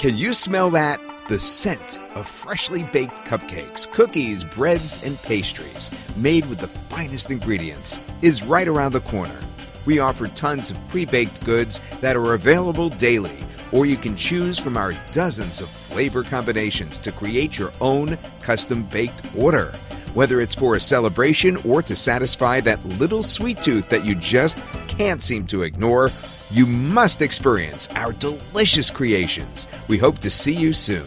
Can you smell that? The scent of freshly baked cupcakes, cookies, breads, and pastries made with the finest ingredients is right around the corner. We offer tons of pre baked goods that are available daily, or you can choose from our dozens of flavor combinations to create your own custom baked order. Whether it's for a celebration or to satisfy that little sweet tooth that you just can't seem to ignore, you must experience our delicious creations. We hope to see you soon.